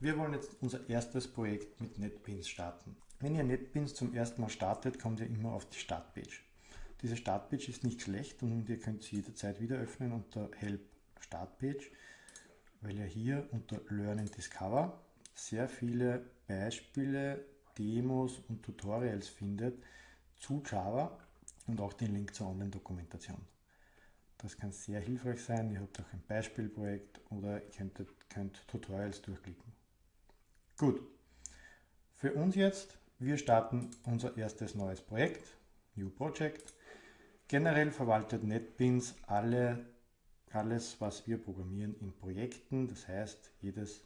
Wir wollen jetzt unser erstes Projekt mit NetBeans starten. Wenn ihr NetBeans zum ersten Mal startet, kommt ihr immer auf die Startpage. Diese Startpage ist nicht schlecht und ihr könnt sie jederzeit wieder öffnen unter Help Startpage, weil ihr hier unter Learn and Discover sehr viele Beispiele, Demos und Tutorials findet zu Java und auch den Link zur Online-Dokumentation. Das kann sehr hilfreich sein. Ihr habt auch ein Beispielprojekt oder ihr könnt, könnt Tutorials durchklicken. Gut, für uns jetzt, wir starten unser erstes neues Projekt, New Project. Generell verwaltet NetBeans alle, alles, was wir programmieren in Projekten. Das heißt, jedes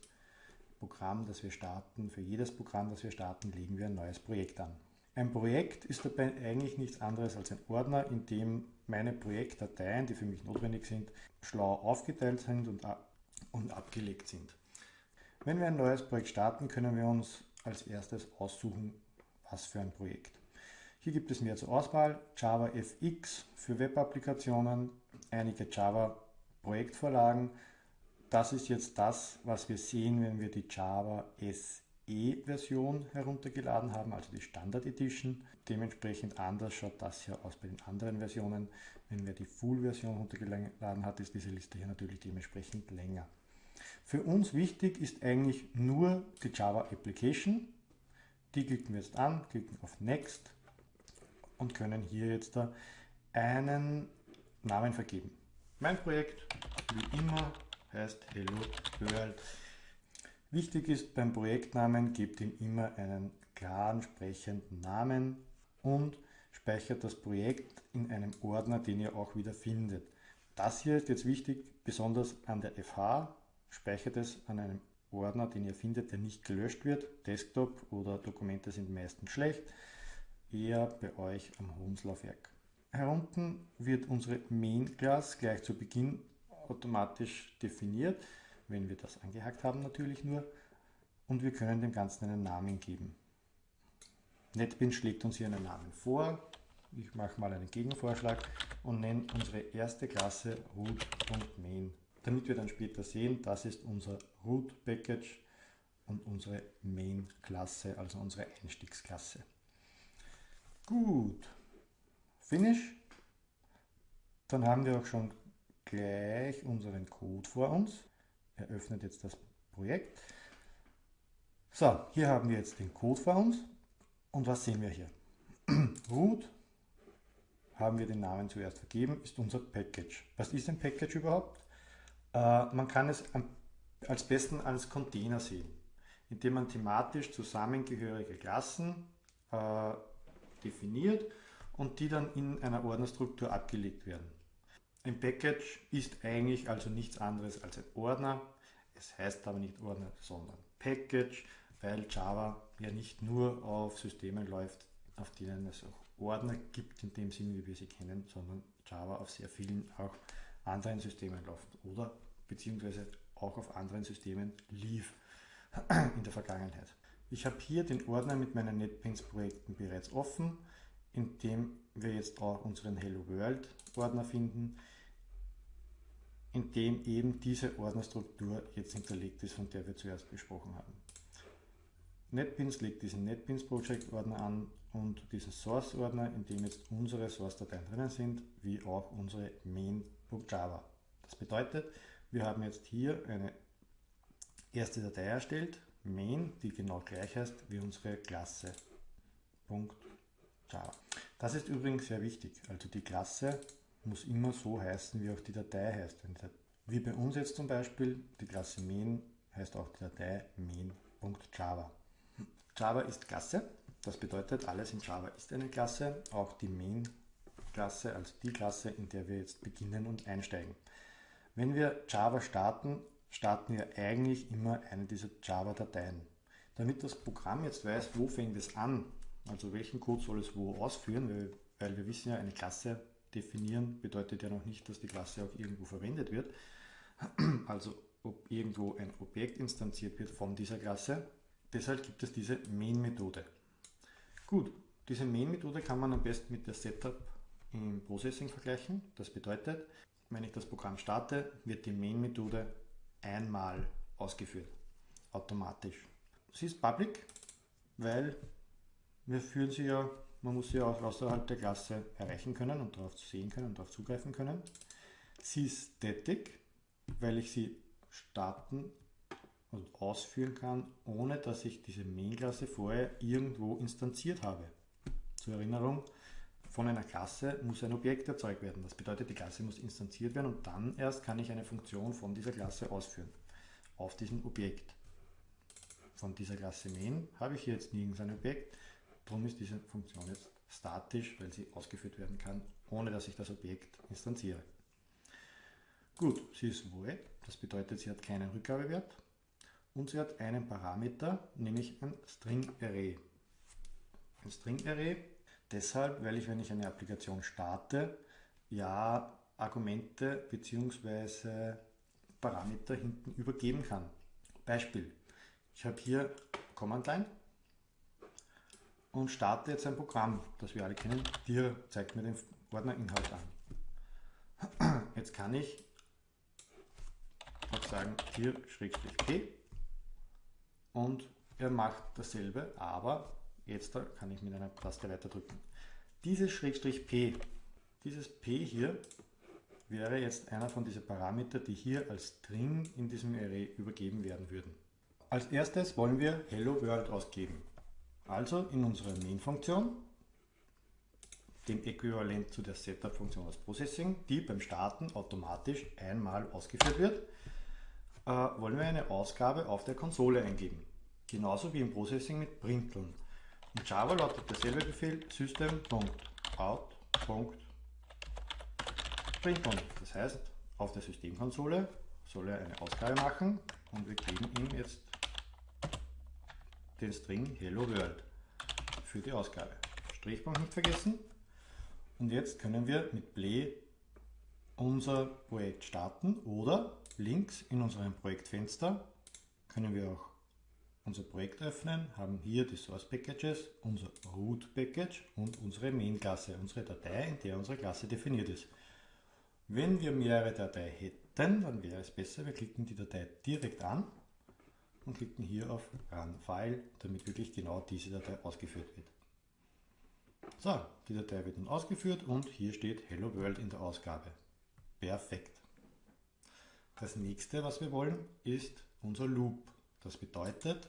Programm, das wir starten, für jedes Programm, das wir starten, legen wir ein neues Projekt an. Ein Projekt ist dabei eigentlich nichts anderes als ein Ordner, in dem meine Projektdateien, die für mich notwendig sind, schlau aufgeteilt sind und, und abgelegt sind. Wenn wir ein neues Projekt starten, können wir uns als erstes aussuchen, was für ein Projekt. Hier gibt es mehr zur Auswahl, Java FX für Web-Applikationen, einige Java Projektvorlagen. Das ist jetzt das, was wir sehen, wenn wir die Java SE-Version heruntergeladen haben, also die Standard Edition. Dementsprechend anders schaut das hier aus bei den anderen Versionen. Wenn wir die Full-Version heruntergeladen hat, ist diese Liste hier natürlich dementsprechend länger. Für uns wichtig ist eigentlich nur die Java Application. Die klicken wir jetzt an, klicken auf Next und können hier jetzt da einen Namen vergeben. Mein Projekt, wie immer, heißt Hello World. Wichtig ist beim Projektnamen, gebt ihm immer einen klaren, sprechenden Namen und speichert das Projekt in einem Ordner, den ihr auch wieder findet. Das hier ist jetzt wichtig, besonders an der FH, speichert es an einem Ordner, den ihr findet, der nicht gelöscht wird. Desktop oder Dokumente sind meistens schlecht, eher bei euch am Hohenslaufwerk. Herunten wird unsere Main-Class gleich zu Beginn automatisch definiert, wenn wir das angehakt haben natürlich nur, und wir können dem Ganzen einen Namen geben. NetBeans schlägt uns hier einen Namen vor. Ich mache mal einen Gegenvorschlag und nenne unsere erste Klasse root.main damit wir dann später sehen, das ist unser Root Package und unsere Main Klasse, also unsere Einstiegsklasse. Gut, Finish. Dann haben wir auch schon gleich unseren Code vor uns. Er öffnet jetzt das Projekt. So, hier haben wir jetzt den Code vor uns. Und was sehen wir hier? Root haben wir den Namen zuerst vergeben, ist unser Package. Was ist ein Package überhaupt? Äh, man kann es als besten als Container sehen, indem man thematisch zusammengehörige Klassen äh, definiert und die dann in einer Ordnerstruktur abgelegt werden. Ein Package ist eigentlich also nichts anderes als ein Ordner. Es heißt aber nicht Ordner, sondern Package, weil Java ja nicht nur auf Systemen läuft, auf denen es auch Ordner gibt, in dem Sinne, wie wir sie kennen, sondern Java auf sehr vielen auch anderen Systemen läuft oder beziehungsweise auch auf anderen Systemen lief in der Vergangenheit. Ich habe hier den Ordner mit meinen NetBeans Projekten bereits offen, in dem wir jetzt auch unseren Hello World Ordner finden, in dem eben diese Ordnerstruktur jetzt hinterlegt ist, von der wir zuerst gesprochen haben. NetBeans legt diesen NetBeans Project Ordner an und diesen Source Ordner, in dem jetzt unsere Source Dateien drinnen sind, wie auch unsere main.java. Das bedeutet, wir haben jetzt hier eine erste Datei erstellt, main, die genau gleich heißt wie unsere Klasse. Java. Das ist übrigens sehr wichtig. Also die Klasse muss immer so heißen, wie auch die Datei heißt. Wie bei uns jetzt zum Beispiel, die Klasse main heißt auch die Datei main.java. Java ist Klasse, das bedeutet, alles in Java ist eine Klasse, auch die Main-Klasse, also die Klasse, in der wir jetzt beginnen und einsteigen. Wenn wir Java starten, starten wir eigentlich immer eine dieser Java-Dateien. Damit das Programm jetzt weiß, wo fängt es an, also welchen Code soll es wo ausführen, weil, weil wir wissen ja, eine Klasse definieren bedeutet ja noch nicht, dass die Klasse auch irgendwo verwendet wird. Also ob irgendwo ein Objekt instanziert wird von dieser Klasse. Deshalb gibt es diese Main-Methode. Gut, diese Main-Methode kann man am besten mit der Setup im Processing vergleichen. Das bedeutet, wenn ich das Programm starte, wird die Main-Methode einmal ausgeführt. automatisch. Sie ist public, weil wir führen sie ja, man muss sie auch außerhalb der Klasse erreichen können und darauf sehen können und darauf zugreifen können. Sie ist static, weil ich sie starten und ausführen kann, ohne dass ich diese Main-Klasse vorher irgendwo instanziert habe. Zur Erinnerung, von einer Klasse muss ein Objekt erzeugt werden. Das bedeutet, die Klasse muss instanziert werden und dann erst kann ich eine Funktion von dieser Klasse ausführen. Auf diesem Objekt. Von dieser Klasse Main habe ich hier jetzt nirgends ein Objekt. Darum ist diese Funktion jetzt statisch, weil sie ausgeführt werden kann, ohne dass ich das Objekt instanziere. Gut, sie ist void, das bedeutet, sie hat keinen Rückgabewert und sie hat einen Parameter, nämlich ein String Array. Ein String Array deshalb, weil ich, wenn ich eine Applikation starte, ja Argumente bzw. Parameter hinten übergeben kann. Beispiel, ich habe hier Command Line und starte jetzt ein Programm, das wir alle kennen. Dir zeigt mir den Ordner Inhalt an. Jetzt kann ich sagen hier Schrägstrich P und er macht dasselbe, aber jetzt kann ich mit einer Taste weiter drücken. Dieses Schrägstrich P, dieses P hier wäre jetzt einer von diesen Parametern, die hier als String in diesem Array übergeben werden würden. Als erstes wollen wir Hello World ausgeben. Also in unserer Main-Funktion, dem Äquivalent zu der Setup-Funktion aus Processing, die beim Starten automatisch einmal ausgeführt wird, äh, wollen wir eine Ausgabe auf der Konsole eingeben. Genauso wie im Processing mit Printeln. In Java lautet derselbe Befehl system.out.println. Das heißt, auf der Systemkonsole soll er eine Ausgabe machen und wir geben ihm jetzt den String Hello World für die Ausgabe. Strichpunkt nicht vergessen. Und jetzt können wir mit Play unser Projekt starten oder links in unserem Projektfenster können wir auch unser Projekt öffnen, haben hier die Source Packages, unser Root Package und unsere Main-Klasse, unsere Datei, in der unsere Klasse definiert ist. Wenn wir mehrere Dateien hätten, dann wäre es besser, wir klicken die Datei direkt an und klicken hier auf Run File, damit wirklich genau diese Datei ausgeführt wird. So, die Datei wird nun ausgeführt und hier steht Hello World in der Ausgabe. Perfekt. Das nächste, was wir wollen, ist unser Loop. Das bedeutet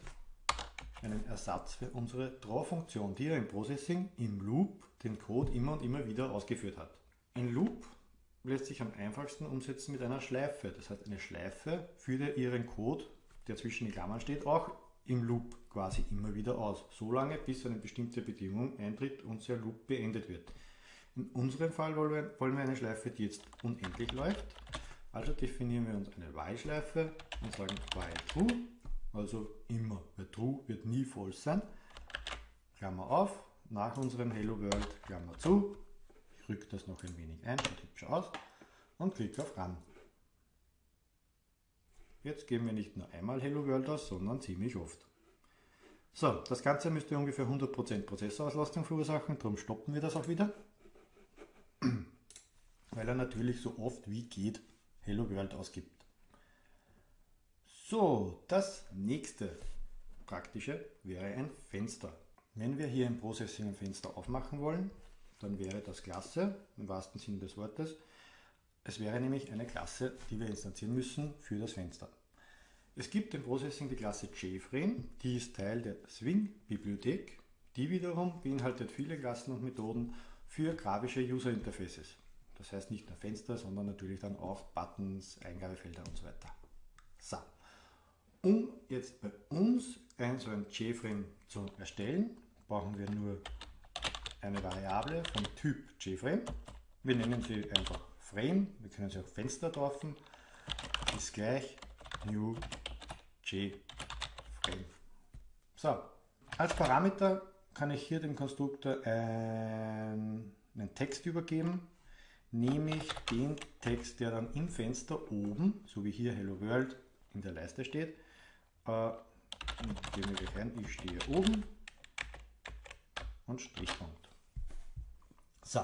einen Ersatz für unsere Draw-Funktion, die ja im Processing im Loop den Code immer und immer wieder ausgeführt hat. Ein Loop lässt sich am einfachsten umsetzen mit einer Schleife. Das heißt, eine Schleife führt ja Ihren Code, der zwischen den Klammern steht, auch im Loop quasi immer wieder aus. So lange, bis eine bestimmte Bedingung eintritt und der Loop beendet wird. In unserem Fall wollen wir eine Schleife, die jetzt unendlich läuft also definieren wir uns eine while-Schleife und sagen while true, also immer, weil true wird nie false sein. Klammer auf, nach unserem Hello World, Klammer zu, ich rücke das noch ein wenig ein, sieht hübsch aus und klicke auf Run. Jetzt geben wir nicht nur einmal Hello World aus, sondern ziemlich oft. So, das Ganze müsste ungefähr 100% Prozessorauslastung verursachen, darum stoppen wir das auch wieder. Weil er natürlich so oft wie geht Hello World ausgibt. So, das nächste praktische wäre ein Fenster. Wenn wir hier im Processing ein Fenster aufmachen wollen, dann wäre das klasse, im wahrsten Sinne des Wortes. Es wäre nämlich eine Klasse, die wir instanzieren müssen für das Fenster. Es gibt im Processing die Klasse JFrame, die ist Teil der Swing-Bibliothek. Die wiederum beinhaltet viele Klassen und Methoden für grafische User Interfaces. Das heißt nicht nur Fenster, sondern natürlich dann auch Buttons, Eingabefelder und so weiter. So. Um jetzt bei uns ein so ein JFrame zu erstellen, brauchen wir nur eine Variable vom Typ JFrame. Wir nennen sie einfach Frame, wir können sie auch Fenster taufen, ist gleich New JFrame. So, als Parameter kann ich hier dem Konstruktor einen Text übergeben, nehme ich den Text, der dann im Fenster oben, so wie hier Hello World in der Leiste steht, äh, geben wir ein, ich stehe oben und Strichpunkt. So,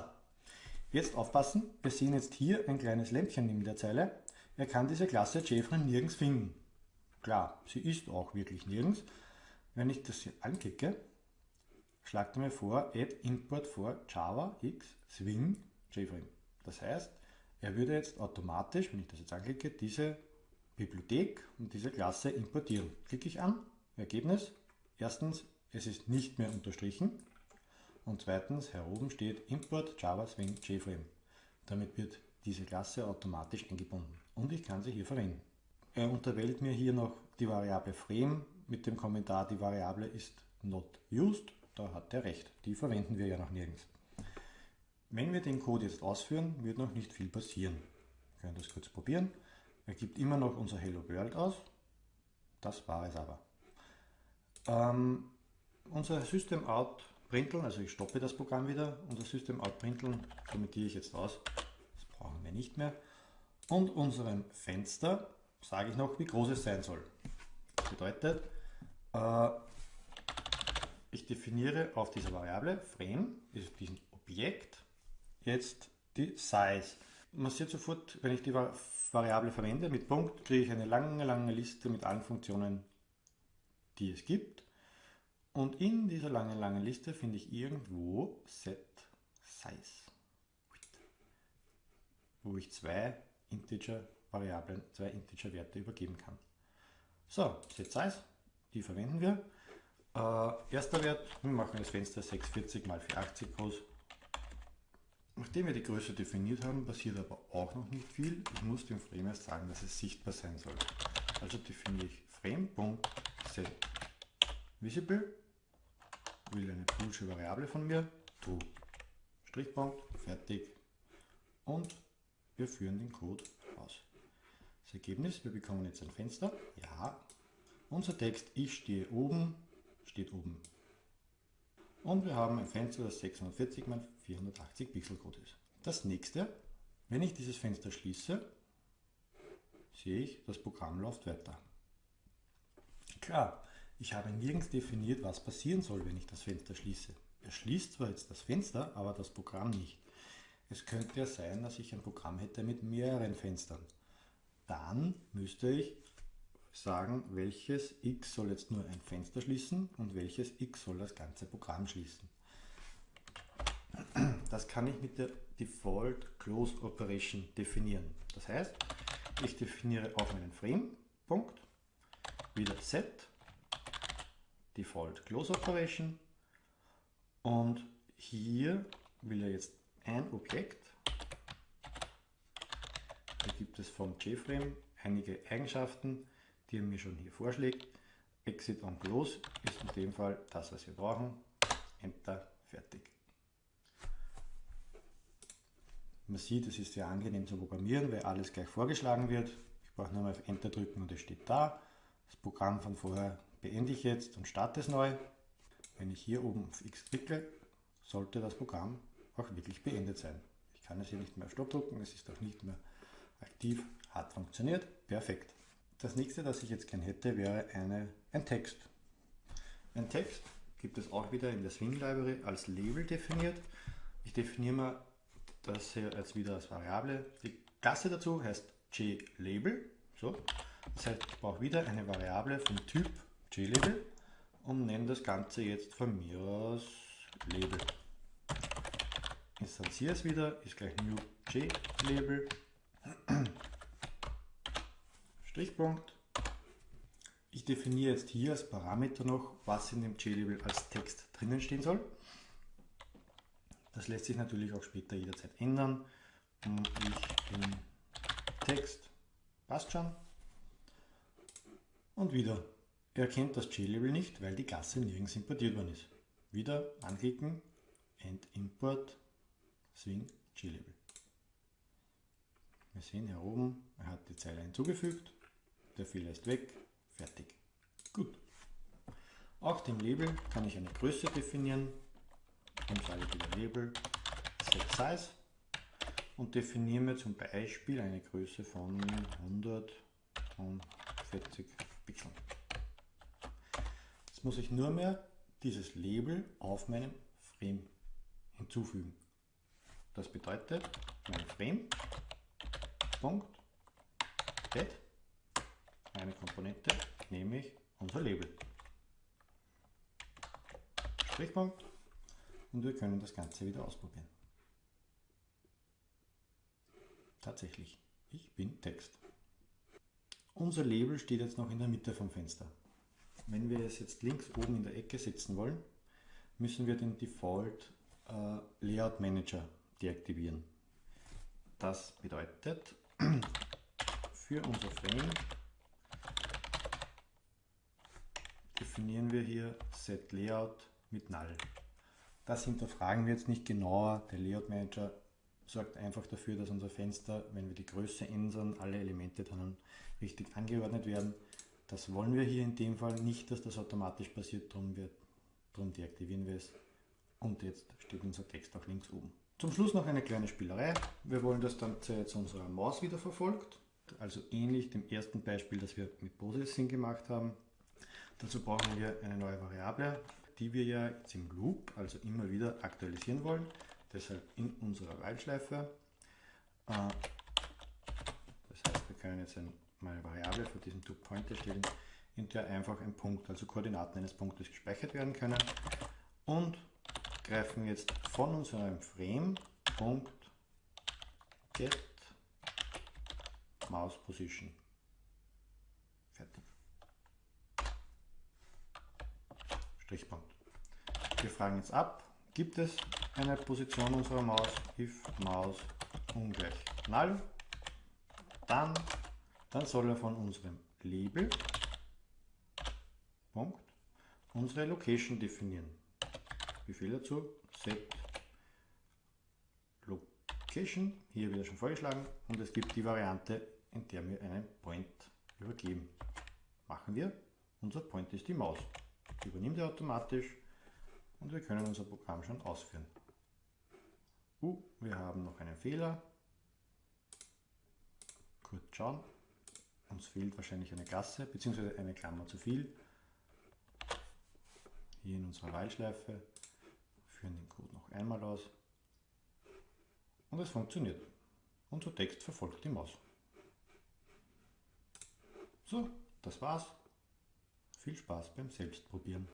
jetzt aufpassen, wir sehen jetzt hier ein kleines Lämpchen neben der Zeile. Er kann diese Klasse Jeffrey nirgends finden. Klar, sie ist auch wirklich nirgends. Wenn ich das hier anklicke, schlagt er mir vor, add import for Java X Swing JFrame. Das heißt, er würde jetzt automatisch, wenn ich das jetzt anklicke, diese Bibliothek und diese Klasse importieren. Klicke ich an, Ergebnis, erstens, es ist nicht mehr unterstrichen und zweitens, hier oben steht Import Java Swing JFrame. Damit wird diese Klasse automatisch eingebunden und ich kann sie hier verwenden. Er unterwählt mir hier noch die Variable Frame mit dem Kommentar, die Variable ist not used. Da hat er recht, die verwenden wir ja noch nirgends. Wenn wir den Code jetzt ausführen, wird noch nicht viel passieren. Wir können das kurz probieren. Er gibt immer noch unser Hello World aus. Das war es aber. Ähm, unser System Out Printeln, also ich stoppe das Programm wieder, unser System Out Printeln kommentiere ich jetzt aus. Das brauchen wir nicht mehr. Und unserem Fenster sage ich noch, wie groß es sein soll. Das bedeutet, äh, ich definiere auf dieser Variable Frame, diesem Objekt, jetzt die Size. Man sieht sofort, wenn ich die Variable verwende mit Punkt, kriege ich eine lange, lange Liste mit allen Funktionen, die es gibt. Und in dieser langen, langen Liste finde ich irgendwo Set Size, wo ich zwei Integer-Variablen, zwei Integer-Werte übergeben kann. So, Set Size, die verwenden wir. Äh, erster Wert, wir machen das Fenster 640 x 480 groß. Nachdem wir die Größe definiert haben, passiert aber auch noch nicht viel. Ich muss dem Frame erst sagen, dass es sichtbar sein soll. Also definiere ich frame.setVisible, will eine boolsche Variable von mir, true. Strichpunkt, fertig. Und wir führen den Code aus. Das Ergebnis, wir bekommen jetzt ein Fenster. Ja. Unser Text, ich stehe oben, steht oben. Und wir haben ein Fenster, das 640 x 480 Pixel groß ist. Das nächste, wenn ich dieses Fenster schließe, sehe ich, das Programm läuft weiter. Klar, ich habe nirgends definiert, was passieren soll, wenn ich das Fenster schließe. Er schließt zwar jetzt das Fenster, aber das Programm nicht. Es könnte ja sein, dass ich ein Programm hätte mit mehreren Fenstern. Dann müsste ich sagen, welches x soll jetzt nur ein Fenster schließen und welches x soll das ganze Programm schließen. Das kann ich mit der Default Close Operation definieren. Das heißt, ich definiere auf meinen Frame, Punkt, wieder Set, Default Close Operation und hier will er jetzt ein Objekt, da gibt es vom JFrame einige Eigenschaften, die er mir schon hier vorschlägt. Exit on Close ist in dem Fall das, was wir brauchen. Enter, fertig. Man sieht, es ist sehr angenehm zu programmieren, weil alles gleich vorgeschlagen wird. Ich brauche nur mal auf Enter drücken und es steht da. Das Programm von vorher beende ich jetzt und starte es neu. Wenn ich hier oben auf X klicke, sollte das Programm auch wirklich beendet sein. Ich kann es hier nicht mehr auf Stopp drücken, es ist auch nicht mehr aktiv, hat funktioniert, perfekt. Das nächste, das ich jetzt gern hätte, wäre eine, ein Text. Ein Text gibt es auch wieder in der Swing Library als Label definiert. Ich definiere mal das hier als wieder als Variable. Die Klasse dazu heißt JLabel. So. Das heißt, ich brauche wieder eine Variable vom Typ JLabel und nenne das Ganze jetzt von mir aus Label. Instanziere es wieder, ist gleich New JLabel. Strichpunkt. Ich definiere jetzt hier als Parameter noch, was in dem JLabel als Text drinnen stehen soll. Das lässt sich natürlich auch später jederzeit ändern. Und ich in Text passt schon. Und wieder, er kennt das JLabel nicht, weil die Klasse nirgends importiert worden ist. Wieder anklicken, End Import, Swing JLabel. Wir sehen hier oben, er hat die Zeile hinzugefügt der Fehler ist weg, fertig. Gut. Auch dem Label kann ich eine Größe definieren. Und sage ich wieder Label Set Size und definiere mir zum Beispiel eine Größe von 140 Pixeln. Jetzt muss ich nur mehr dieses Label auf meinem Frame hinzufügen. Das bedeutet, mein Frame, Punkt, Get eine Komponente, nämlich unser Label. Strichpunkt und wir können das Ganze wieder ausprobieren. Tatsächlich, ich bin Text. Unser Label steht jetzt noch in der Mitte vom Fenster. Wenn wir es jetzt links oben in der Ecke setzen wollen, müssen wir den Default äh, Layout Manager deaktivieren. Das bedeutet, für unser Frame definieren wir hier Set Layout mit Null. Das hinterfragen wir jetzt nicht genauer. Der Layout Manager sorgt einfach dafür, dass unser Fenster, wenn wir die Größe ändern, alle Elemente dann richtig angeordnet werden. Das wollen wir hier in dem Fall nicht, dass das automatisch passiert, darum, wir, darum deaktivieren wir es. Und jetzt steht unser Text auch links oben. Zum Schluss noch eine kleine Spielerei. Wir wollen das Ganze jetzt unserer Maus wieder verfolgt. Also ähnlich dem ersten Beispiel, das wir mit Processing gemacht haben. Dazu brauchen wir eine neue Variable, die wir ja jetzt im Loop, also immer wieder aktualisieren wollen. Deshalb in unserer While-Schleife. Äh, das heißt, wir können jetzt eine Variable für diesen ToPoint erstellen, in der einfach ein Punkt, also Koordinaten eines Punktes gespeichert werden können. Und greifen jetzt von unserem Frame Punkt get mouse position. Fertig. Strichpunkt. Wir fragen jetzt ab, gibt es eine Position unserer Maus, if Maus ungleich null, dann, dann soll er von unserem Label Punkt, unsere Location definieren. Befehl dazu, set location, hier wieder schon vorgeschlagen, und es gibt die Variante, in der wir einen Point übergeben. Machen wir, unser Point ist die Maus. Übernimmt er automatisch und wir können unser Programm schon ausführen. Uh, wir haben noch einen Fehler. Kurz schauen. Uns fehlt wahrscheinlich eine Klasse bzw. eine Klammer zu viel. Hier in unserer While-Schleife führen den Code noch einmal aus und es funktioniert. Unser Text verfolgt die Maus. So, das war's. Viel Spaß beim Selbstprobieren.